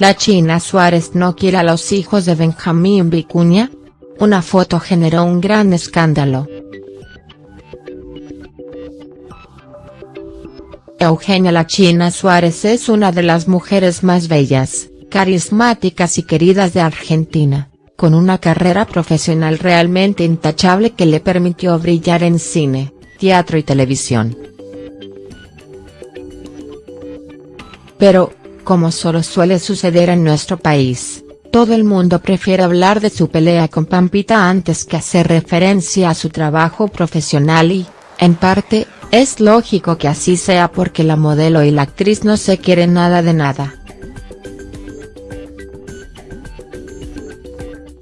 ¿La China Suárez no quiere a los hijos de Benjamín Vicuña? Una foto generó un gran escándalo. Eugenia La China Suárez es una de las mujeres más bellas, carismáticas y queridas de Argentina, con una carrera profesional realmente intachable que le permitió brillar en cine, teatro y televisión. Pero, como solo suele suceder en nuestro país, todo el mundo prefiere hablar de su pelea con Pampita antes que hacer referencia a su trabajo profesional y, en parte, es lógico que así sea porque la modelo y la actriz no se quieren nada de nada.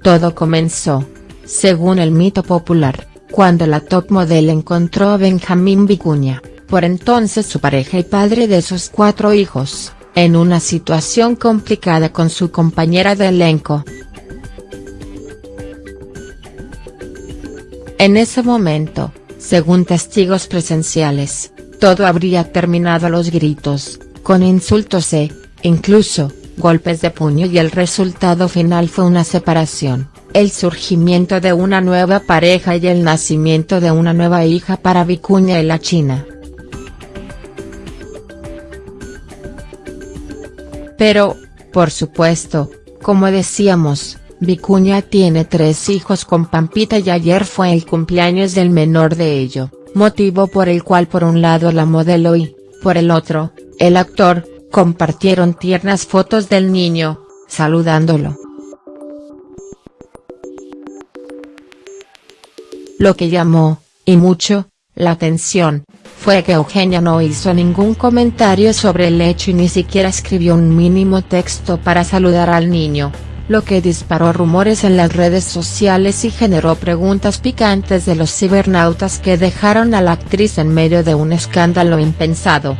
Todo comenzó, según el mito popular, cuando la top model encontró a Benjamín Vicuña, por entonces su pareja y padre de sus cuatro hijos en una situación complicada con su compañera de elenco. En ese momento, según testigos presenciales, todo habría terminado a los gritos, con insultos e, incluso, golpes de puño y el resultado final fue una separación, el surgimiento de una nueva pareja y el nacimiento de una nueva hija para Vicuña y la China. Pero, por supuesto, como decíamos, Vicuña tiene tres hijos con Pampita y ayer fue el cumpleaños del menor de ello, motivo por el cual por un lado la modelo y, por el otro, el actor, compartieron tiernas fotos del niño, saludándolo. Lo que llamó, y mucho, la atención, fue que Eugenia no hizo ningún comentario sobre el hecho y ni siquiera escribió un mínimo texto para saludar al niño, lo que disparó rumores en las redes sociales y generó preguntas picantes de los cibernautas que dejaron a la actriz en medio de un escándalo impensado.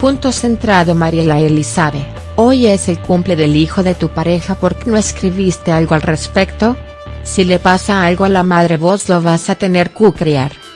Punto centrado Mariela Elizabeth, hoy es el cumple del hijo de tu pareja ¿por qué no escribiste algo al respecto?, si le pasa algo a la madre vos lo vas a tener que criar.